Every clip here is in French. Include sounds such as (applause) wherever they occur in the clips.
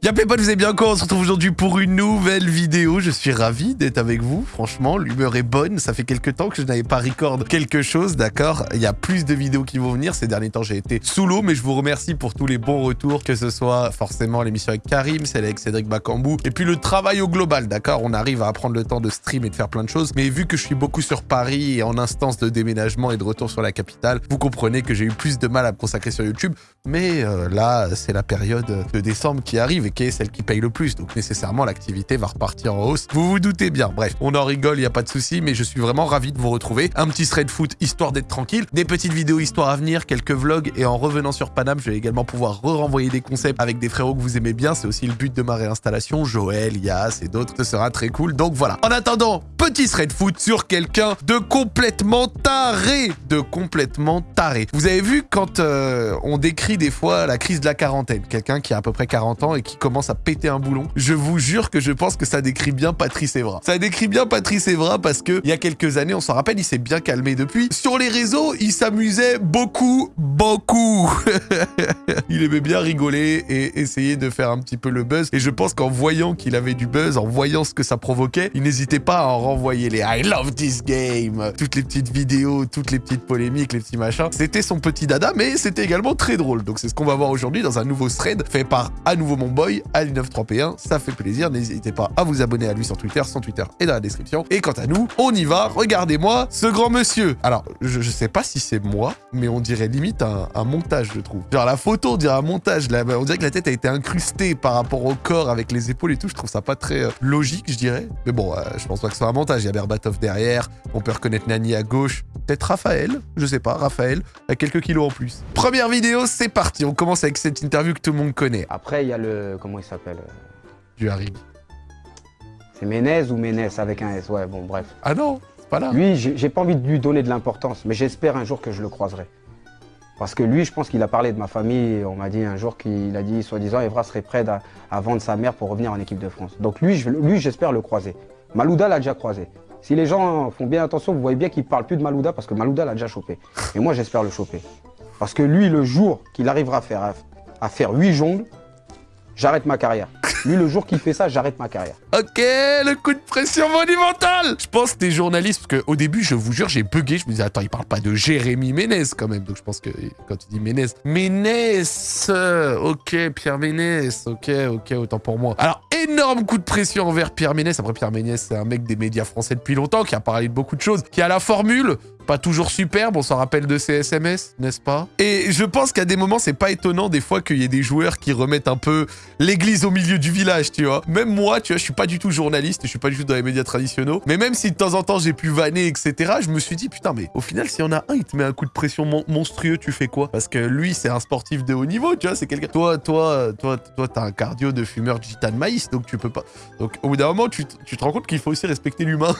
Y'a pas vous avez bien quoi? On se retrouve aujourd'hui pour une nouvelle vidéo. Je suis ravi d'être avec vous. Franchement, l'humeur est bonne. Ça fait quelques temps que je n'avais pas record quelque chose, d'accord? Il y a plus de vidéos qui vont venir. Ces derniers temps, j'ai été sous l'eau, mais je vous remercie pour tous les bons retours, que ce soit forcément l'émission avec Karim, celle avec Cédric Bakambou, et puis le travail au global, d'accord? On arrive à prendre le temps de stream et de faire plein de choses. Mais vu que je suis beaucoup sur Paris et en instance de déménagement et de retour sur la capitale, vous comprenez que j'ai eu plus de mal à me consacrer sur YouTube. Mais euh, là, c'est la période de décembre qui arrive qui est celle qui paye le plus. Donc nécessairement, l'activité va repartir en hausse. Vous vous doutez bien. Bref, on en rigole, il n'y a pas de souci, mais je suis vraiment ravi de vous retrouver. Un petit thread foot, histoire d'être tranquille. Des petites vidéos histoire à venir, quelques vlogs. Et en revenant sur Paname, je vais également pouvoir re-renvoyer des concepts avec des frérots que vous aimez bien. C'est aussi le but de ma réinstallation. Joël, Yas et d'autres. Ce sera très cool. Donc voilà. En attendant, petit thread foot sur quelqu'un de complètement taré. De complètement taré. Vous avez vu quand euh, on décrit des fois la crise de la quarantaine. Quelqu'un qui a à peu près 40 ans et qui commence à péter un boulon. Je vous jure que je pense que ça décrit bien Patrice Evra. Ça décrit bien Patrice Evra parce que il y a quelques années, on s'en rappelle, il s'est bien calmé depuis. Sur les réseaux, il s'amusait beaucoup, beaucoup. (laughs) il aimait bien rigoler et essayer de faire un petit peu le buzz. Et je pense qu'en voyant qu'il avait du buzz, en voyant ce que ça provoquait, il n'hésitait pas à en renvoyer les I love this game, toutes les petites vidéos, toutes les petites polémiques, les petits machins. C'était son petit dada, mais c'était également très drôle. Donc c'est ce qu'on va voir aujourd'hui dans un nouveau thread fait par à nouveau mon boy, Ali 93P1. Ça fait plaisir. N'hésitez pas à vous abonner à lui sur Twitter. Son Twitter est dans la description. Et quant à nous, on y va. Regardez-moi ce grand monsieur. Alors, je, sais pas si c'est moi, mais on dirait limite un, montage, je trouve. Genre, la photo, on dirait un montage. Là, on dirait que la tête a été incrustée par rapport au corps avec les épaules et tout. Je trouve ça pas très euh, logique, je dirais. Mais bon, euh, je pense pas que ce soit un montage. Il y a Berbatov derrière. On peut reconnaître Nani à gauche. Peut-être Raphaël. Je sais pas. Raphaël a quelques kilos en plus. Première vidéo, c'est parti. On commence avec cette interview que tout le monde connaît. Après, il y a le... Comment il s'appelle euh, du Harig. C'est Ménez ou Ménez avec un S Ouais, bon, bref. Ah non, c'est pas là. Lui, j'ai pas envie de lui donner de l'importance, mais j'espère un jour que je le croiserai. Parce que lui, je pense qu'il a parlé de ma famille. On m'a dit un jour qu'il a dit, soi-disant, Evra serait prêt à, vendre sa mère pour revenir en équipe de France. Donc lui, lui j'espère le croiser. Malouda l'a déjà croisé. Si les gens font bien attention, vous voyez bien qu'il parle plus de Malouda parce que Malouda l'a déjà chopé. Et moi, j'espère le choper. Parce que lui, le jour qu'il arrivera à faire, à faire 8 jongles, j'arrête ma carrière. Lui, le jour qu'il fait ça, j'arrête ma carrière. Ok, le coup de pression monumental Je pense que t'es journaliste, parce qu'au début, je vous jure, j'ai bugué. Je me disais, attends, il parle pas de Jérémy Ménez quand même. Donc je pense que quand tu dis Ménez... Ménez Ok, Pierre Ménez. Ok, ok, autant pour moi. Alors, énorme coup de pression envers Pierre Ménès. Après, Pierre Ménès, c'est un mec des médias français depuis longtemps, qui a parlé de beaucoup de choses, qui a la formule, pas toujours superbe, on s'en rappelle de ses SMS, n'est-ce pas? Et je pense qu'à des moments, c'est pas étonnant des fois qu'il y ait des joueurs qui remettent un peu l'église au milieu du village, tu vois. Même moi, tu vois, je suis pas du tout journaliste, je suis pas du tout dans les médias traditionnels, mais même si de temps en temps j'ai pu vanner, etc., je me suis dit, putain, mais au final, s'il y en a un, il te met un coup de pression monstrueux, tu fais quoi? Parce que lui, c'est un sportif de haut niveau, tu vois, c'est quelqu'un... Toi, toi, toi, toi, t'as un cardio de fumeur de gitane maïs, donc tu peux pas... Donc au bout d'un moment, tu, te rends compte qu'il faut aussi respecter l'humain.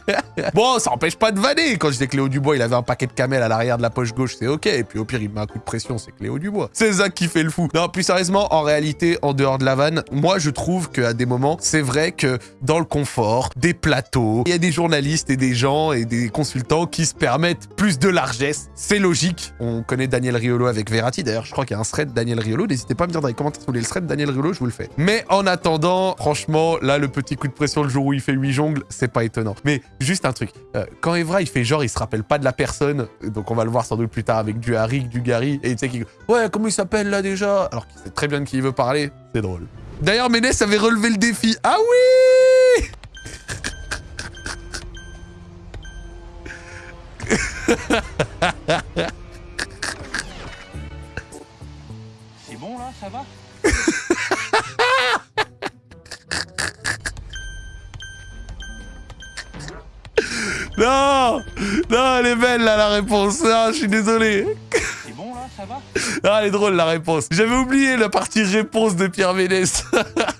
(laughs) bon, ça empêche pas de vanner. Quand j'étais Cléo Dubois, il avait un paquet de camel à l'arrière de la poche gauche, c'est ok. Et puis au pire, il met un coup de pression, c'est Cléo Dubois. C'est Zach qui fait le fou. Non, plus sérieusement, en réalité, en dehors de la vanne, moi je trouve qu'à des moments, c'est vrai que dans le confort, des plateaux, il y a des journalistes et des gens et des consultants qui se permettent plus de largesse. C'est logique. On connaît Daniel Riolo avec Verratti. D'ailleurs, je crois qu'il y a un thread Daniel Riolo. N'hésitez pas à me dire dans les commentaires si vous voulez le thread Daniel Riolo, je vous le fais. Mais en attendant, franchement, là, le petit coup de pression le jour où il fait 8 jongles, c'est pas étonnant. Mais juste un truc. Euh, quand Evra, il fait genre, il se rappelle pas de la personne, donc on va le voir sans doute plus tard avec du Harik, du Gary, et tu sais qu'il... Ouais, comment il s'appelle là déjà? Alors qu'il sait très bien de qui il veut parler. C'est drôle. D'ailleurs, Ménès avait relevé le défi. Ah oui C'est bon là, ça va? Non Non, elle est belle, là, la réponse. Ah, je suis désolé. C'est bon, là Ça va Ah, elle est drôle, la réponse. J'avais oublié la partie réponse de Pierre Ménès.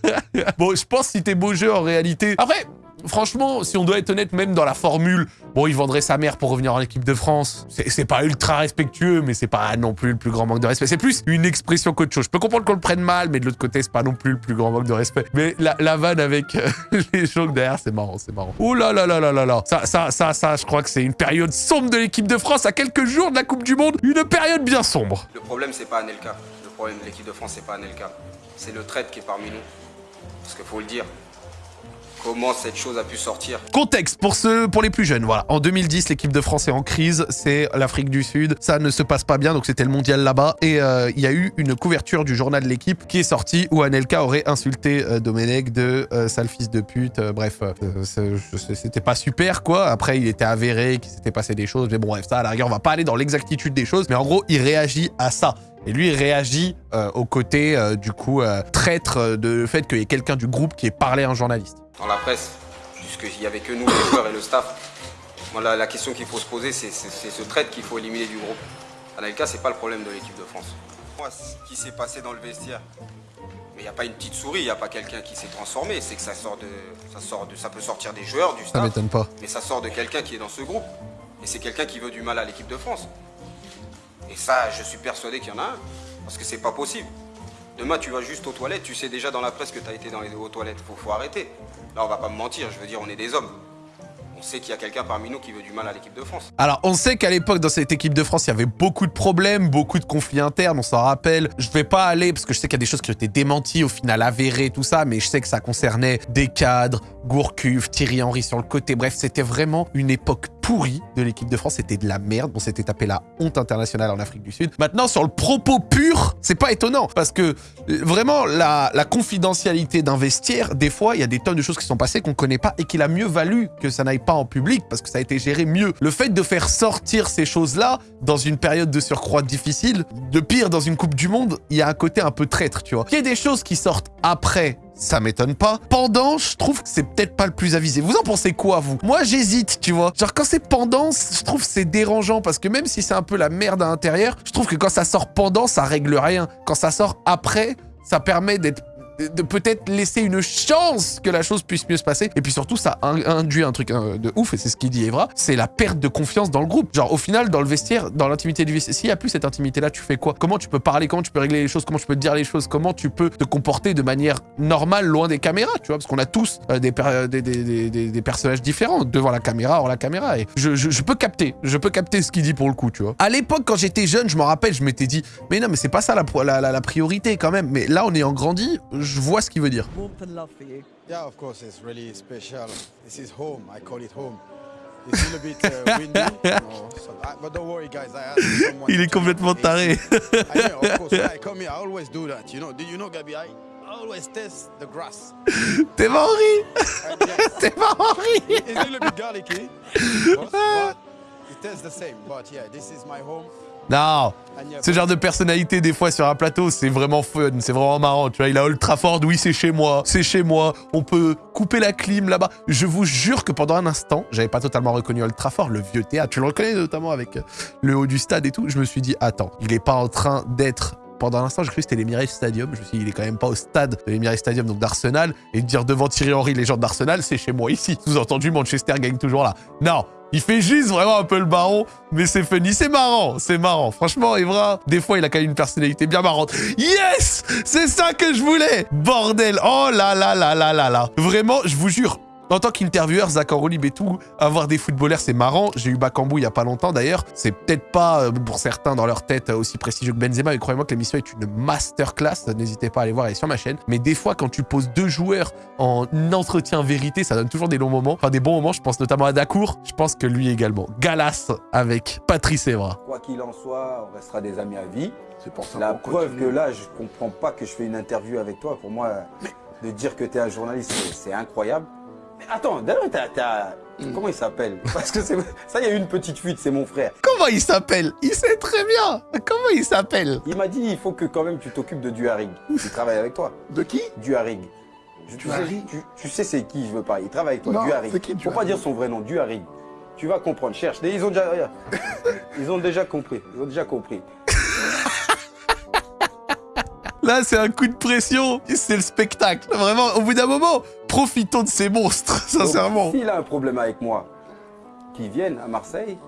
(laughs) bon, je pense que si t'es beau jeu, en réalité... Après, franchement, si on doit être honnête, même dans la formule, bon, il vendrait sa mère pour revenir en équipe de France. C'est pas ultra respectueux, mais c'est pas non plus le plus grand manque de respect. C'est plus une expression qu'autre chose. Je peux comprendre qu'on le prenne mal, mais de l'autre côté, c'est pas non plus le plus grand manque de respect. Mais la, vanne avec euh, (laughs) les jokes derrière, c'est marrant, c'est marrant. Ouh là là là là là là. Ça, ça, ça, ça, je crois que c'est une période sombre de l'équipe de France à quelques jours de la Coupe du Monde. Une période bien sombre. Le problème, c'est pas Anelka. Le problème de l'équipe de France, c'est pas Anelka c'est le traître qui est parmi nous. Parce qu'il faut le dire. Comment cette chose a pu sortir Contexte pour ceux, pour les plus jeunes, voilà. En 2010, l'équipe de France est en crise, c'est l'Afrique du Sud, ça ne se passe pas bien, donc c'était le mondial là-bas. Et euh, il y a eu une couverture du journal de l'équipe qui est sortie où Anelka aurait insulté euh, Domenech de euh, sale fils de pute. euh, bref, c'était pas super quoi. Après, il était avéré qu'il s'était passé des choses, mais bon, bref, ça à la rigueur, on va pas aller dans l'exactitude des choses, mais en gros, il réagit à ça. Et lui, il réagit euh, au côté, euh, du coup, traître de fait qu'il y ait quelqu'un du groupe qui ait parlé à un journaliste. Dans la presse, puisqu'il n'y avait que nous, les joueurs et le staff. Moi, la, la question qu'il faut se poser, c'est ce traître qu'il faut éliminer du groupe. Anelka, c'est pas le problème de l'équipe de France. Moi, ce qui s'est passé dans le vestiaire, mais il n'y a pas une petite souris, il n'y a pas quelqu'un qui s'est transformé. C'est que ça sort de, ça sort de, ça peut sortir des joueurs, du Ça staff, m'étonne pas. mais ça sort de quelqu'un qui est dans ce groupe. Et c'est quelqu'un qui veut du mal à l'équipe de France. Et ça, je suis persuadé qu'il y en a un, parce que c'est pas possible. Demain, tu vas juste aux toilettes, tu sais déjà dans la presse que tu as été dans les aux toilettes. Faut, faut arrêter. Là, on va pas me mentir, je veux dire, on est des hommes. On sait qu'il y a quelqu'un parmi nous qui veut du mal à l'équipe de France. Alors, on sait qu'à l'époque, dans cette équipe de France, il y avait beaucoup de problèmes, beaucoup de conflits internes, on s'en rappelle. Je vais pas aller, parce que je sais qu'il y a des choses qui ont été démenties, au final avérées, tout ça, mais je sais que ça concernait des cadres, Gourcuff, Thierry Henry sur le côté. Bref, c'était vraiment une époque pourrie de l'équipe de France. C'était de la merde. On s'était tapé la honte internationale en Afrique du Sud. Maintenant, sur le propos pur, c'est pas étonnant, parce que euh, vraiment, la, la confidentialité d'un vestiaire, des fois, il y a des tonnes de choses qui sont passées qu'on connaît pas et qu'il a mieux valu que ça n'aille pas en public parce que ça a été géré mieux. Le fait de faire sortir ces choses-là dans une période de surcroît difficile, de pire dans une Coupe du Monde, il y a un côté un peu traître, tu vois. Qu'il y ait des choses qui sortent après, ça m'étonne pas. Pendant, je trouve que c'est peut-être pas le plus avisé. Vous en pensez quoi, vous? Moi, j'hésite, tu vois. Genre, quand c'est pendant, je trouve c'est dérangeant parce que même si c'est un peu la merde à l'intérieur, je trouve que quand ça sort pendant, ça règle rien. Quand ça sort après, ça permet d'être de- peut-être laisser une chance que la chose puisse mieux se passer. Et puis surtout, ça in- induit un truc euh, de ouf, et c'est ce qu'il dit Evra, c'est la perte de confiance dans le groupe. Genre, au final, dans le vestiaire, dans l'intimité du vestiaire, s'il n'y a plus cette intimité-là, tu fais quoi? Comment tu peux parler? Comment tu peux régler les choses? Comment tu peux te dire les choses? Comment tu peux te comporter de manière normale, loin des caméras, tu vois? Parce qu'on a tous euh, des, per- des, personnages différents, devant la caméra, hors la caméra. Et je, peux capter, je peux capter ce qu'il dit pour le coup, tu vois. À l'époque, quand j'étais jeune, je m'en rappelle, je m'étais dit, mais non, mais c'est pas ça la, priorité quand même. Mais là, en ayant grandi, je vois ce qu'il veut dire. Yeah, of course, it's really special. This is home. I call it home. It's a little bit uh, windy, (laughs) you know, so I, but don't worry, guys. I asked someone. Il est complètement taré. the AC. I know, of course. When I come here, I always do that. You know? Do you know, Gabi? I always test the grass. (laughs) T'es pas Henri (laughs) T'es pas Henri Non Ce genre de personnalité, des fois, sur un plateau, c'est vraiment fun, c'est vraiment marrant, tu vois. Il a Ultra Ford, oui, c'est chez moi, c'est chez moi, on peut couper la clim là-bas. Je vous jure que pendant un instant, j'avais pas totalement reconnu Ultra Ford, le vieux théâtre. Tu le reconnais notamment avec le haut du stade et tout. Je me suis dit, attends, il est pas en train d'être... Pendant un instant, j'ai cru que c'était l'Emirates Stadium. Je me suis dit, il est quand même pas au stade de l'Emirates Stadium, donc d'Arsenal. Et dire devant Thierry Henry, les gens d'Arsenal, c'est chez moi ici. Sous-entendu, Manchester gagne toujours là. Non, il fait juste vraiment un peu le baron, mais c'est funny, c'est marrant, c'est marrant. Franchement, Evra, des fois, il a quand même une personnalité bien marrante. Yes C'est ça que je voulais Bordel Oh là là là là là là Vraiment, je vous jure, en tant qu'intervieweur, Zach Enrolib et tout, avoir des footballeurs, c'est marrant. J'ai eu Bakambu il y a pas longtemps d'ailleurs. C'est peut-être pas, euh, pour certains, dans leur tête, aussi prestigieux que Benzema, mais croyez-moi que l'émission est une masterclass. N'hésitez pas à aller voir, elle est sur ma chaîne. Mais des fois, quand tu poses deux joueurs en entretien vérité, ça donne toujours des longs moments. Enfin, des bons moments, je pense notamment à Dacour. Je pense que lui également. Galas avec Patrice Evra. Quoi qu'il en soit, on restera des amis à vie. c'est pour ça La preuve que là, je comprends pas que je fais une interview avec toi. Pour moi, de dire que tu es un journaliste, c'est incroyable. Mais attends, d'ailleurs, t'as- Hmm. comment il s'appelle? Parce que ça, il y a eu une petite fuite, c'est mon frère. Comment il s'appelle? Il sait très bien. Comment il s'appelle? Il m'a dit, il faut que quand même tu t'occupes de Duharig. Il travaille avec toi. De qui? Duharig. Je- Tu sais, Duharig tu, tu sais c'est qui je veux parler. Il travaille avec toi, Non, Duharig. qui, Faut Duharig? pas dire son vrai nom, Duharig. Tu vas comprendre, cherche. Ils ont déjà, ils ont déjà compris. Ils ont déjà compris. Là, c'est un coup de pression. C'est le spectacle. Vraiment, au bout d'un moment, profitons de ces monstres, (laughs) sincèrement. S'il a un problème avec moi, qu'il vienne à Marseille,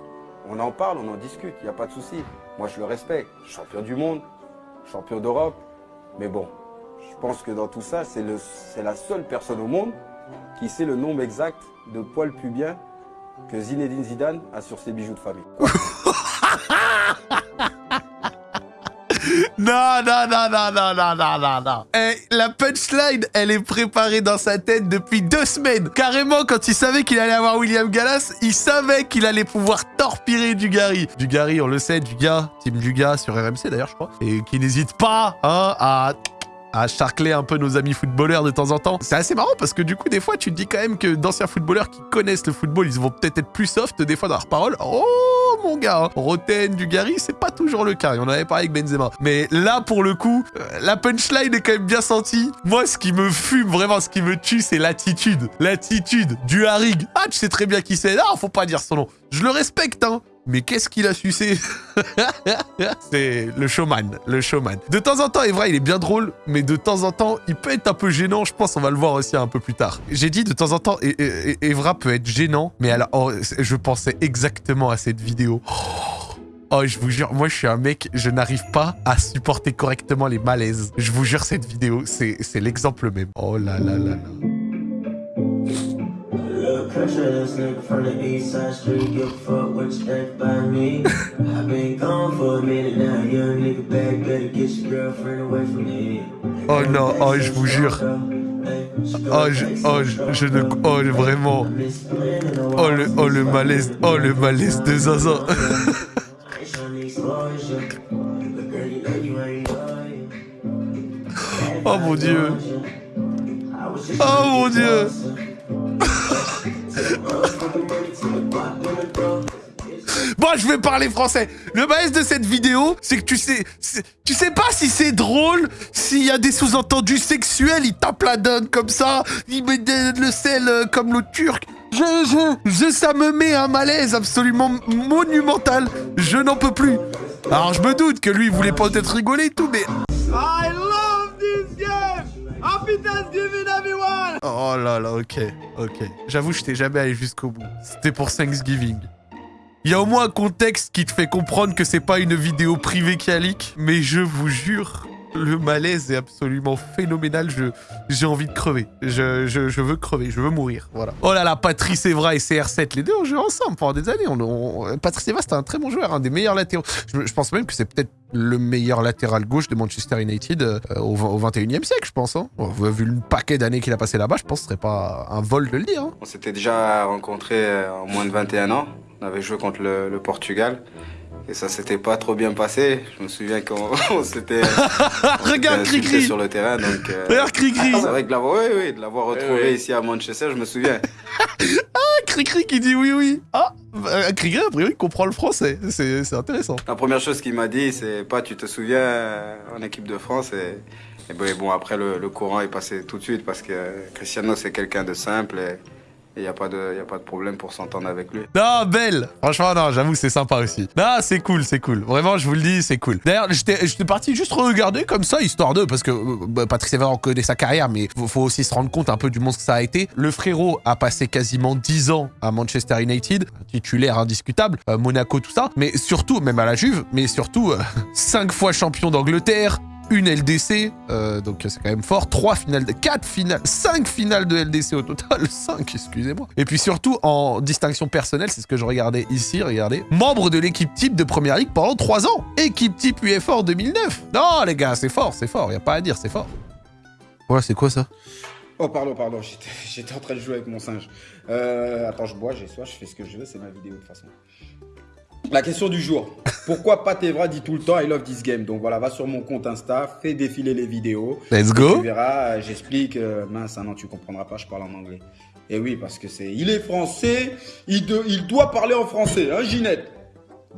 on en parle, on en discute, il n'y a pas de souci. Moi, je le respecte. Champion du monde, champion d'Europe. Mais bon, je pense que dans tout ça, c'est la seule personne au monde qui sait le nombre exact de poils pubiens que Zinedine Zidane a sur ses bijoux de famille. (laughs) Non, Non, non, non, non, non, non, non, la punchline, elle est préparée dans sa tête depuis deux semaines. Carrément, quand il savait qu'il allait avoir William Gallas, il savait qu'il allait pouvoir torpiller Dugarry. Dugarry, on le sait, Duga, Team Duga sur RMC d'ailleurs, je crois. Et qui n'hésite pas hein, à à charcler un peu nos amis footballeurs de temps en temps. C'est assez marrant parce que du coup, des fois, tu te dis quand même que d'anciens footballeurs qui connaissent le football, ils vont peut-être être plus soft des fois dans leurs paroles. Oh mon gars, hein. Roten, Dugarry, c'est pas toujours le cas. Et on en avait parlé avec Benzema. Mais là, pour le coup, euh, la punchline est quand même bien sentie. Moi, ce qui me fume, vraiment, ce qui me tue, c'est l'attitude. L'attitude du Harig. Ah, tu sais très bien qui c'est. Ah, faut pas dire son nom. Je le respecte, hein. Mais qu'est-ce qu'il a sucé (laughs) C'est le showman, le showman. De temps en temps, Evra, il est bien drôle, mais de temps en temps, il peut être un peu gênant. Je pense on va le voir aussi un peu plus tard. J'ai dit de temps en temps, E- E- Evra peut être gênant, mais alors, je pensais exactement à cette vidéo. Oh, je vous jure, moi je suis un mec, je n'arrive pas à supporter correctement les malaises. Je vous jure, cette vidéo, c'est l'exemple même. Oh là là là là. Little pressure, this nigga from the east side street, give a fuck what you think about me. (laughs) I've been gone for a minute now, young nigga back, better get your girlfriend away from me. Oh non, oh je vous jure. Oh, je, oh, je, je ne... Oh, vraiment. Oh le, oh le malaise, oh le malaise de Zaza. (laughs) Oh mon dieu. Oh mon dieu. Bon, je vais parler français. Le malaise de cette vidéo, c'est que tu sais, tu sais pas si c'est drôle, s'il y a des sous-entendus sexuels, il tape la donne comme ça, il met le sel euh, comme l'eau turque. Je, je, ça me met un malaise absolument monumental. Je n'en peux plus. Alors, je me doute que lui, il voulait pas peut-être rigoler et tout, mais I love this game! Oh là là, ok, ok. J'avoue, je t'ai jamais allé jusqu'au bout. C'était pour Thanksgiving. Il y a au moins un contexte qui te fait comprendre que c'est pas une vidéo privée qui a leak, mais je vous jure, le malaise est absolument phénoménal. Je, j'ai envie de crever. Je, je, je veux crever, je veux mourir. Voilà. Oh là là, Patrice Evra et CR7, les deux ont joué ensemble pendant des années. On, on- Patrice Evra, c'était un très bon joueur, un des meilleurs latéraux. Je, je pense même que c'est peut-être le meilleur latéral gauche de Manchester United euh, au, au 21e siècle, je pense. Hein. Vu le paquet d'années qu'il a passé là-bas, je pense que ce serait pas un vol de le dire. hein. On s'était déjà rencontrés euh, en moins de 21 ans. On avait joué contre le, le Portugal. Et ça s'était pas trop bien passé. Je me souviens qu'on (laughs) on s'était (laughs) Regarde, Cricri sur le terrain. Donc, euh, Regarde, Cricri (laughs) c'est vrai que de l'avoir oui, oui, de l'avoir retrouvé ici à Manchester, je me souviens. Cricri qui dit oui, oui. Ah, bah, Cricri, a priori, comprend le français. C'est c'est intéressant. La première chose qu'il m'a dit, c'est pas tu te souviens euh, en équipe de France? Et, et bon, et bon, après, le, le courant est passé tout de suite parce que Cristiano, c'est quelqu'un de simple et il n'y a, pas de- a pas de problème pour s'entendre avec lui. Non, belle Franchement, non, j'avoue, c'est sympa aussi. Non, c'est cool, c'est cool. Vraiment, je vous le dis, c'est cool. D'ailleurs, j'étais parti juste regarder comme ça, histoire de... Parce que euh, bah, Patrice Evra, on connaît sa carrière, mais faut, faut aussi se rendre compte un peu du monstre que ça a été. Le frérot a passé quasiment 10 ans à Manchester United, titulaire indiscutable, euh, Monaco, tout ça. Mais surtout, même à la Juve, mais surtout, (laughs) 5 fois champion d'Angleterre, une LDC, euh, donc c'est quand même fort, 3 finales, de 4 finales, 5 finales de LDC au total, (laughs) 5, excusez-moi. Et puis surtout, en distinction personnelle, c'est ce que je regardais ici, regardez, membre de l'équipe type de Première Ligue pendant 3 ans, équipe type UFA en 2009. Non les gars, c'est fort, c'est fort, y a pas à dire, c'est fort. Ouais, c'est quoi ça? Oh, pardon, pardon, (laughs) j'étais- j'étais en train de jouer avec mon singe. Euh, attends, je bois, j'ai soif, je fais ce que je veux, c'est ma vidéo de toute façon. La question du jour. Pourquoi Pat Evra dit tout le temps I love this game Donc voilà, va sur mon compte Insta, fais défiler les vidéos. Let's Tu go verras, euh, j'explique. euh, mince, ah non, tu comprendras pas, je parle en anglais. Et oui, parce que c'est. Il est français, il, de- il doit parler en français, hein, Ginette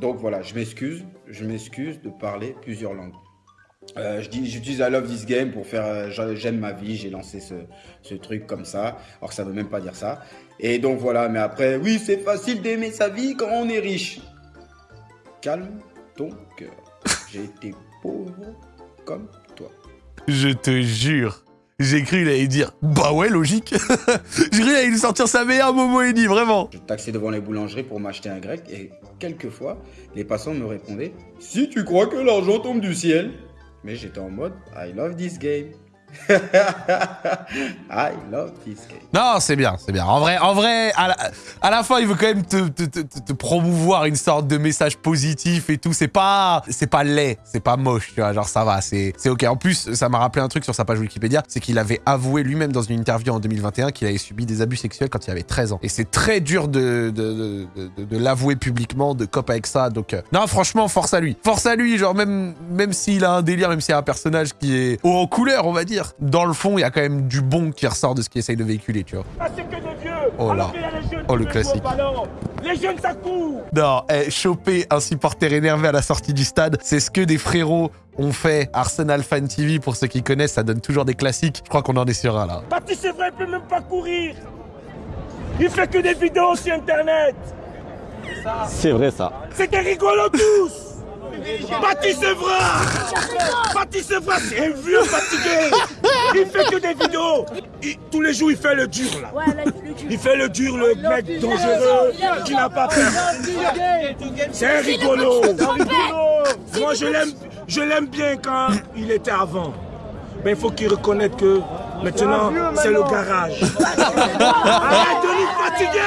Donc voilà, je m'excuse, je m'excuse de parler plusieurs langues. Euh, je dis, j'utilise I love this game pour faire euh, j'a- j'aime ma vie, j'ai lancé ce, ce truc comme ça, alors que ça veut même pas dire ça. Et donc voilà, mais après, oui, c'est facile d'aimer sa vie quand on est riche. Calme ton cœur. J'ai été pauvre comme toi. Je te jure. J'ai cru qu'il allait dire Bah ouais, logique. (laughs) J'ai cru qu'il allait sortir sa meilleure Momo Edi, vraiment. Je taxais devant les boulangeries pour m'acheter un grec et quelquefois, les passants me répondaient Si tu crois que l'argent tombe du ciel. Mais j'étais en mode I love this game. (laughs) I love game. Non, c'est bien, c'est bien. En vrai, en vrai, à la, à la fin, il veut quand même te, te- te- promouvoir une sorte de message positif et tout. C'est pas, c'est pas laid, c'est pas moche, tu vois. Genre, ça va, c'est, ok. En plus, ça m'a rappelé un truc sur sa page Wikipédia, c'est qu'il avait avoué lui-même dans une interview en 2021 qu'il avait subi des abus sexuels quand il avait 13 ans. Et c'est très dur de, de, de, l'avouer publiquement, de cop avec ça. Donc, euh, non, franchement, force à lui. Force à lui, genre, même, même s'il a un délire, même s'il a un personnage qui est haut en couleur, on va dire. Dans le fond, il y a quand même du bon qui ressort de ce qu'il essaye de véhiculer, tu vois. Ah, c'est que des vieux Oh là. Alors qu'il y a les jeunes Oh, le classique. Les jeunes, ça court Non, eh, choper un supporter énervé à la sortie du stade, c'est ce que des frérots ont fait. Arsenal Fan TV, pour ceux qui connaissent, ça donne toujours des classiques. Je crois qu'on en est sur un là. Baptiste, c'est vrai, il peut même pas courir Il fait que des vidéos sur Internet C'est vrai ça. C'est des rigolos tous Baptiste Evra Baptiste Evra, c'est un vieux fatigué. Il fait que des vidéos. Il- Tous les jours, il fait le dur, là. Il fait le dur, le mec dangereux, qui n'a pas peur. C'est un rigolo. Moi, je l'aime, je l'aime bien quand il était avant. Mais il faut qu'il reconnaisse que maintenant, c'est le garage. Arrête de nous fatiguer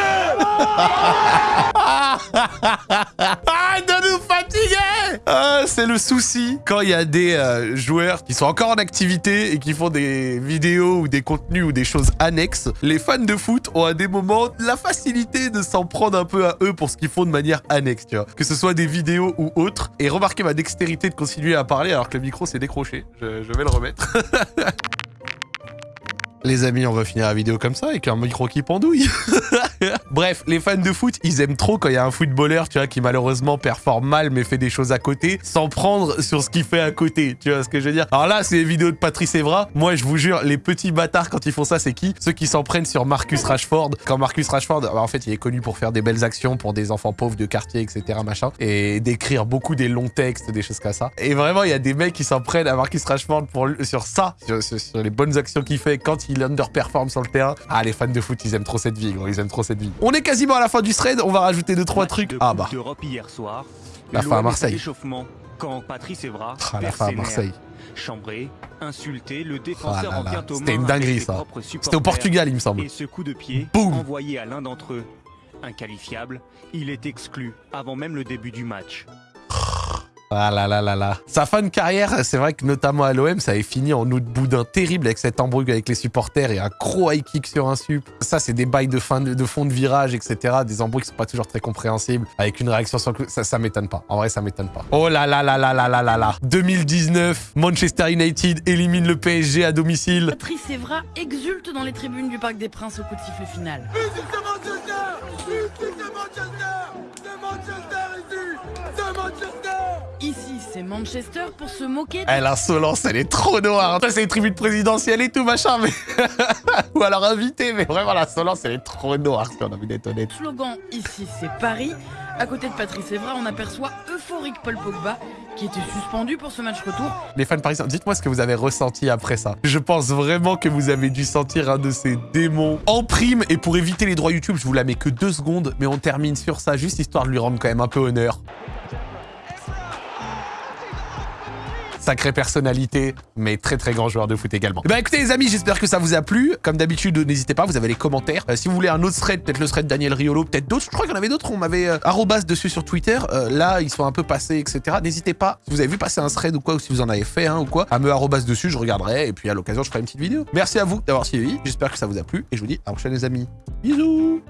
(laughs) De nous fatiguer Ah, C'est le souci quand il y a des euh, joueurs qui sont encore en activité et qui font des vidéos ou des contenus ou des choses annexes. Les fans de foot ont à des moments la facilité de s'en prendre un peu à eux pour ce qu'ils font de manière annexe, tu vois. Que ce soit des vidéos ou autres. Et remarquez ma dextérité de continuer à parler alors que le micro s'est décroché. Je vais le remettre. (laughs) Les amis, on va finir la vidéo comme ça avec un micro qui pendouille. (laughs) Bref, les fans de foot, ils aiment trop quand il y a un footballeur, tu vois, qui malheureusement performe mal mais fait des choses à côté, sans prendre sur ce qu'il fait à côté. Tu vois ce que je veux dire? Alors là, c'est les vidéos de Patrice Evra. Moi, je vous jure, les petits bâtards quand ils font ça, c'est qui? Ceux qui s'en prennent sur Marcus Rashford. Quand Marcus Rashford, bah, en fait, il est connu pour faire des belles actions pour des enfants pauvres de quartier, etc. machin, et d'écrire beaucoup des longs textes, des choses comme ça. Et vraiment, il y a des mecs qui s'en prennent à Marcus Rashford pour sur ça, sur- sur les bonnes actions qu'il fait quand il underperforme sur le terrain. Ah, les fans de foot, ils aiment trop cette vie, gros. Ils aiment trop cette vie. On est quasiment à la fin du thread. On va rajouter deux trois trucs. Ah bah. hier soir. La fin à Marseille. quand Patrice Evra, Ah, la fin à. Marseille. Chambré, insulté, le Ah défenseur là en C'était une dinguerie ça. C'était au. Portugal, il me semble. Et ce coup de pied, Boum. envoyé à l'un d'entre eux, inqualifiable, il est exclu avant même le début du match. Ah là là là là. Sa fin de carrière, c'est vrai que notamment à l'OM, ça avait fini en autre boudin terrible avec cette embrouille avec les supporters et un gros high kick sur un sup. Ça, c'est des bails de fin de, de fond de virage, etc. Des embrouilles qui sont pas toujours très compréhensibles. Avec une réaction sur le coup, ça, ça m'étonne pas. En vrai, ça m'étonne pas. Oh là là là là là là là là. 2019, Manchester United élimine le PSG à domicile. Patrice Evra exulte dans les tribunes du Parc des Princes au coup de sifflet final. Manchester Manchester c'est Manchester pour se moquer Eh, l'insolence, elle est trop noire. Ça, c'est les tribunes présidentielles et tout, machin, mais... (laughs) Ou alors invité, mais vraiment, l'insolence, elle est trop noire, si on a envie d'être honnête. slogan Ici, c'est Paris. À côté de Patrice Evra, on aperçoit euphorique Paul Pogba qui était suspendu pour ce match retour. Les fans parisiens, dites-moi ce que vous avez ressenti après ça. Je pense vraiment que vous avez dû sentir un de ces démons en prime. Et pour éviter les droits YouTube, je vous la mets que deux secondes, mais on termine sur ça, juste histoire de lui rendre quand même un peu honneur. Sacrée personnalité, mais très très grand joueur de foot également. Ben écoutez les amis, j'espère que ça vous a plu. Comme d'habitude, n'hésitez pas, vous avez les commentaires. Euh, si vous voulez un autre thread, peut-être le thread Daniel Riolo, peut-être d'autres. Je crois qu'il y en avait d'autres, on m'avait euh, arrobas dessus sur Twitter. Euh, là, ils sont un peu passés, etc. N'hésitez pas, si vous avez vu passer un thread ou quoi, ou si vous en avez fait un ou quoi, à me arrobas dessus, je regarderai. Et puis à l'occasion, je ferai une petite vidéo. Merci à vous d'avoir suivi, j'espère que ça vous a plu. Et je vous dis à la prochaine les amis. Bisous